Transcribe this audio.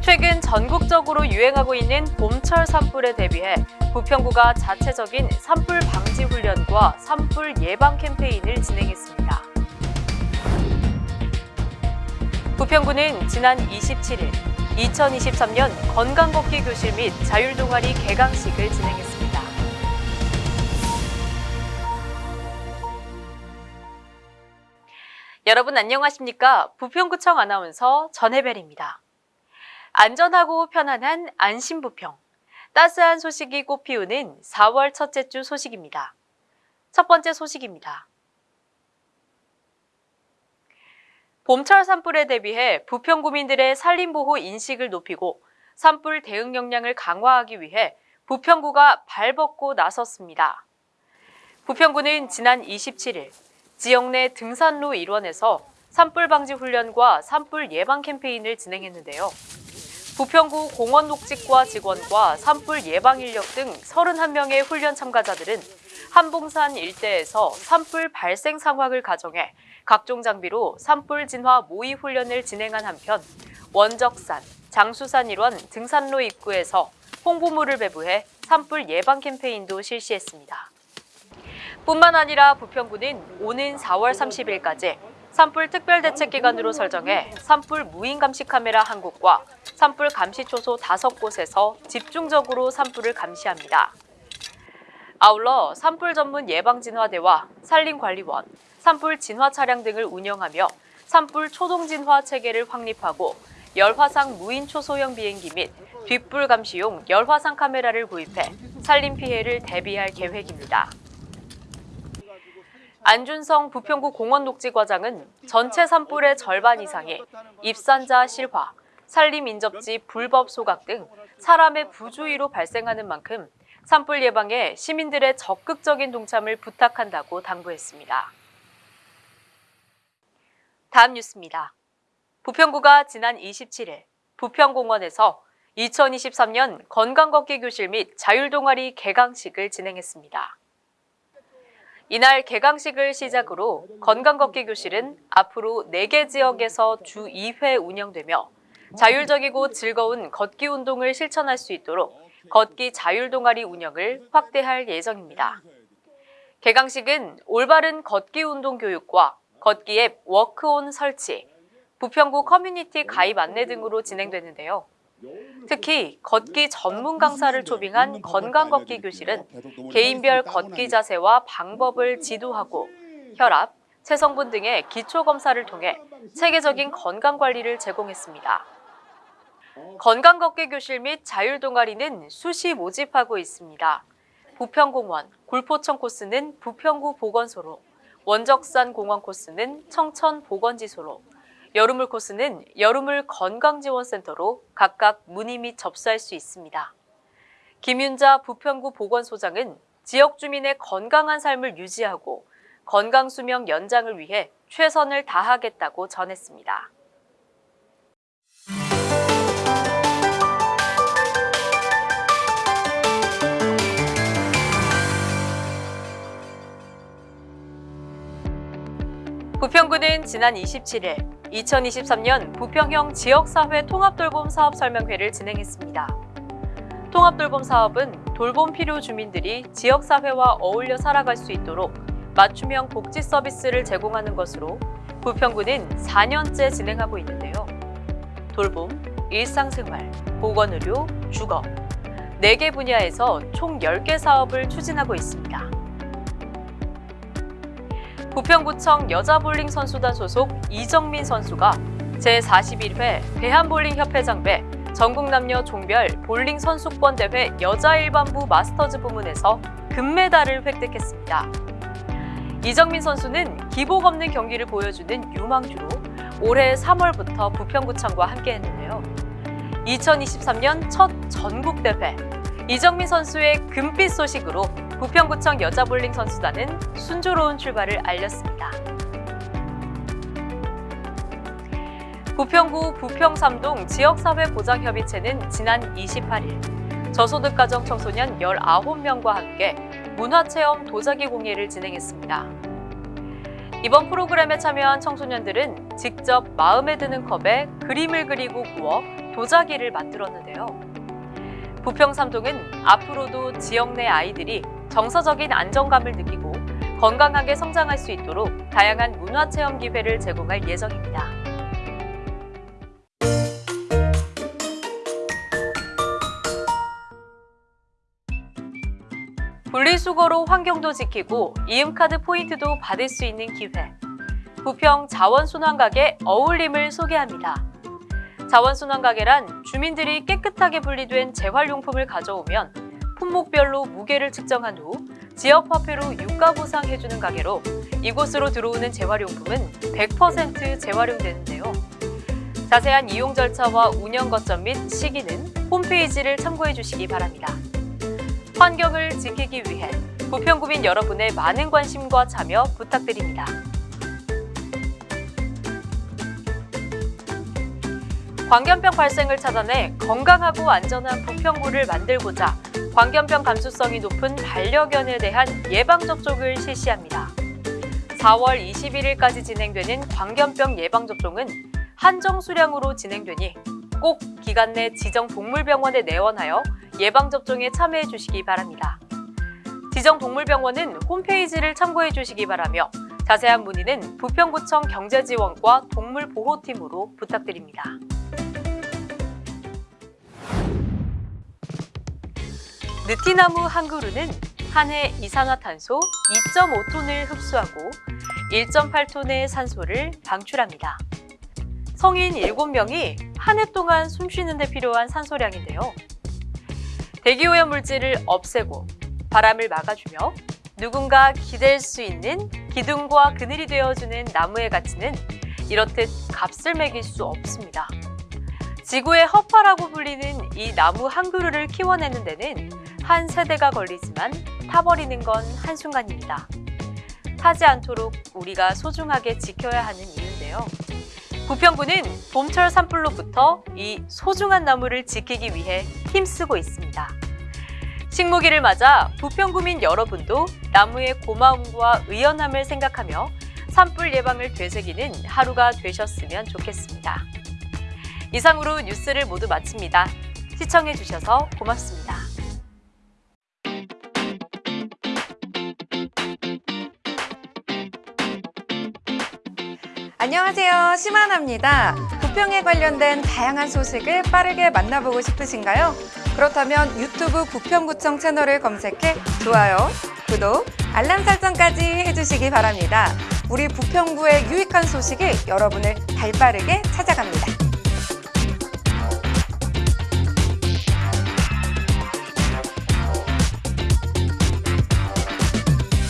최근 전국적으로 유행하고 있는 봄철 산불에 대비해 부평구가 자체적인 산불 방지 훈련과 산불 예방 캠페인을 진행했습니다. 부평구는 지난 27일 2023년 건강걷기 교실 및 자율동아리 개강식을 진행했습니다. 여러분 안녕하십니까? 부평구청 아나운서 전혜벨입니다. 안전하고 편안한 안심부평. 따스한 소식이 꽃피우는 4월 첫째 주 소식입니다. 첫 번째 소식입니다. 봄철 산불에 대비해 부평구민들의 산림보호 인식을 높이고 산불 대응 역량을 강화하기 위해 부평구가 발벗고 나섰습니다. 부평구는 지난 27일 지역 내 등산로 일원에서 산불 방지 훈련과 산불 예방 캠페인을 진행했는데요. 부평구 공원 녹직과 직원과 산불 예방 인력 등 31명의 훈련 참가자들은 한봉산 일대에서 산불 발생 상황을 가정해 각종 장비로 산불 진화 모의 훈련을 진행한 한편 원적산, 장수산 일원 등산로 입구에서 홍보물을 배부해 산불 예방 캠페인도 실시했습니다. 뿐만 아니라 부평구는 오는 4월 30일까지 산불 특별대책 기간으로 설정해 산불 무인 감시 카메라 한 곳과 산불 감시 초소 다섯 곳에서 집중적으로 산불을 감시합니다. 아울러 산불 전문 예방진화대와 산림관리원, 산불 진화 차량 등을 운영하며 산불 초동 진화 체계를 확립하고 열화상 무인 초소형 비행기 및 뒷불 감시용 열화상 카메라를 구입해 산림 피해를 대비할 계획입니다. 안준성 부평구 공원녹지과장은 전체 산불의 절반 이상이 입산자 실화, 산림 인접지 불법 소각 등 사람의 부주의로 발생하는 만큼 산불 예방에 시민들의 적극적인 동참을 부탁한다고 당부했습니다. 다음 뉴스입니다. 부평구가 지난 27일 부평공원에서 2023년 건강걷기 교실 및 자율동아리 개강식을 진행했습니다. 이날 개강식을 시작으로 건강걷기 교실은 앞으로 4개 지역에서 주 2회 운영되며 자율적이고 즐거운 걷기 운동을 실천할 수 있도록 걷기 자율 동아리 운영을 확대할 예정입니다. 개강식은 올바른 걷기 운동 교육과 걷기 앱 워크온 설치, 부평구 커뮤니티 가입 안내 등으로 진행되는데요. 특히 걷기 전문 강사를 초빙한 건강 걷기 교실은 개인별 걷기 자세와 방법을 지도하고 혈압, 체성분 등의 기초 검사를 통해 체계적인 건강 관리를 제공했습니다. 건강 걷기 교실 및 자율 동아리는 수시 모집하고 있습니다. 부평공원, 골포청 코스는 부평구 보건소로, 원적산 공원 코스는 청천 보건지소로, 여름물 코스는 여름물 건강지원센터로 각각 문의 및 접수할 수 있습니다. 김윤자 부평구 보건소장은 지역 주민의 건강한 삶을 유지하고 건강 수명 연장을 위해 최선을 다하겠다고 전했습니다. 부평구는 지난 27일 2023년 부평형 지역사회 통합돌봄 사업 설명회를 진행했습니다. 통합돌봄 사업은 돌봄 필요 주민들이 지역사회와 어울려 살아갈 수 있도록 맞춤형 복지 서비스를 제공하는 것으로 부평구는 4년째 진행하고 있는데요. 돌봄, 일상생활, 보건의료, 주거 4개 분야에서 총 10개 사업을 추진하고 있습니다. 부평구청 여자볼링 선수단 소속 이정민 선수가 제41회 대한볼링협회장배 전국남녀 종별 볼링 선수권 대회 여자 일반부 마스터즈 부문에서 금메달을 획득했습니다. 이정민 선수는 기복 없는 경기를 보여주는 유망주로 올해 3월부터 부평구청과 함께했는데요. 2023년 첫 전국대회 이정민 선수의 금빛 소식으로 부평구청 여자볼링 선수단은 순조로운 출발을 알렸습니다. 부평구 부평삼동 지역사회보장협의체는 지난 28일 저소득 가정 청소년 19명과 함께 문화체험 도자기 공예를 진행했습니다. 이번 프로그램에 참여한 청소년들은 직접 마음에 드는 컵에 그림을 그리고 구워 도자기를 만들었는데요. 부평 삼동은 앞으로도 지역 내 아이들이 정서적인 안정감을 느끼고 건강하게 성장할 수 있도록 다양한 문화체험 기회를 제공할 예정입니다. 분리수거로 환경도 지키고 이음카드 포인트도 받을 수 있는 기회. 부평 자원순환가게 어울림을 소개합니다. 자원순환가게란 주민들이 깨끗하게 분리된 재활용품을 가져오면 품목별로 무게를 측정한 후 지역 화폐로 유가 보상해주는 가게로 이곳으로 들어오는 재활용품은 100% 재활용되는데요. 자세한 이용 절차와 운영 거점 및 시기는 홈페이지를 참고해 주시기 바랍니다. 환경을 지키기 위해 부평구민 여러분의 많은 관심과 참여 부탁드립니다. 광견병 발생을 차단해 건강하고 안전한 부평구를 만들고자 광견병 감수성이 높은 반려견에 대한 예방접종을 실시합니다. 4월 21일까지 진행되는 광견병 예방접종은 한정 수량으로 진행되니 꼭 기간 내 지정 동물병원에 내원하여 예방접종에 참여해 주시기 바랍니다. 지정 동물병원은 홈페이지를 참고해 주시기 바라며 자세한 문의는 부평구청 경제지원과 동물보호팀으로 부탁드립니다. 느티나무 한 그루는 한 해 이산화탄소 2.5톤을 흡수하고 1.8톤의 산소를 방출합니다. 성인 7명이 한 해 동안 숨 쉬는 데 필요한 산소량인데요. 대기오염 물질을 없애고 바람을 막아주며 누군가 기댈 수 있는 기둥과 그늘이 되어주는 나무의 가치는 이렇듯 값을 매길 수 없습니다. 지구의 허파라고 불리는 이 나무 한 그루를 키워내는 데는 한 세대가 걸리지만 타버리는 건 한순간입니다. 타지 않도록 우리가 소중하게 지켜야 하는 이유인데요. 부평구는 봄철 산불로부터 이 소중한 나무를 지키기 위해 힘쓰고 있습니다. 식목일을 맞아 부평구민 여러분도 나무의 고마움과 의연함을 생각하며 산불 예방을 되새기는 하루가 되셨으면 좋겠습니다. 이상으로 뉴스를 모두 마칩니다. 시청해주셔서 고맙습니다. 안녕하세요. 심하나입니다. 부평에 관련된 다양한 소식을 빠르게 만나보고 싶으신가요? 그렇다면 유튜브 부평구청 채널을 검색해 좋아요, 구독, 알람 설정까지 해주시기 바랍니다. 우리 부평구의 유익한 소식이 여러분을 발빠르게 찾아갑니다.